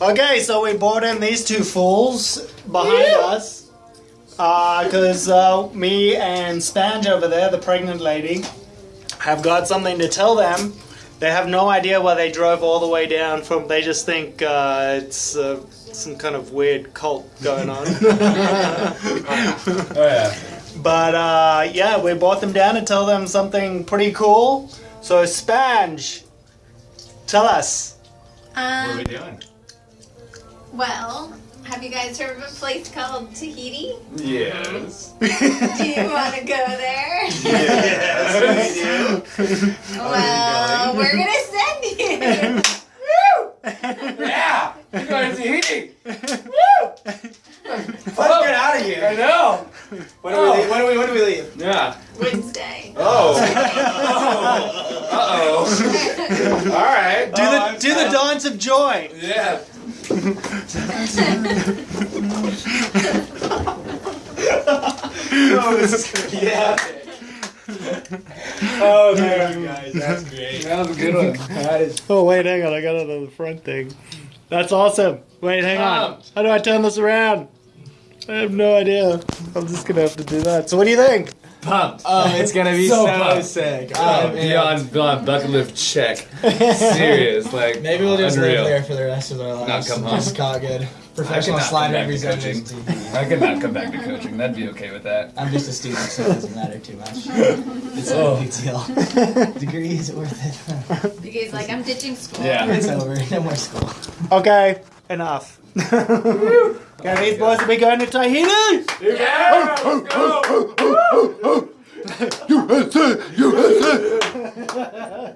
Okay, so we brought in these two fools behind us. Because uh, me and Spange over there, the pregnant lady, have got something to tell them. They have no idea why they drove all the way down from. They just think uh, it's uh, some kind of weird cult going on. Oh yeah. but uh, yeah, we brought them down to tell them something pretty cool. So, Spange, tell us. What are Um, we doing? well, have you guys heard of a place called Tahiti? Yes. Do you want to go there? yes, we do. well, we're gonna send you. Woo! Yeah. We're going to Tahiti. Woo! Let's get out of here! I here. know. When do we leave? When do we, when do we leave? Yeah. Wednesday. Oh. Uh oh. All right. Do Oh, the I'm- do the dance of joy. Yeah. Oh, this is gonna be epic. Oh man, guys, that's great. That was a good one. That is. Oh wait, hang on, I got another front thing. That's awesome. Wait, hang on. How do I turn this around? I have no idea. I'm just gonna have to do that. So what do you think? Pumped. Oh, it's gonna be So so, pumped. sick. Oh, Oh, man. beyond beyond bucket lift check. Serious, like Maybe we'll just unreal. live there for the rest of our lives. Not come home. Just call it good. I Professional could not slide come back to coaching. I could not come back to coaching. That'd be okay with that. I'm just a student, so it doesn't matter too much. It's Oh. no big deal. Degree is worth it. Because like I'm ditching school. Yeah. It's over. No more school. Okay, enough. Okay, these boys will be going to Tahiti. Yeah, let's go. USA, USA.